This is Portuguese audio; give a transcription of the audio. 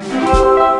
you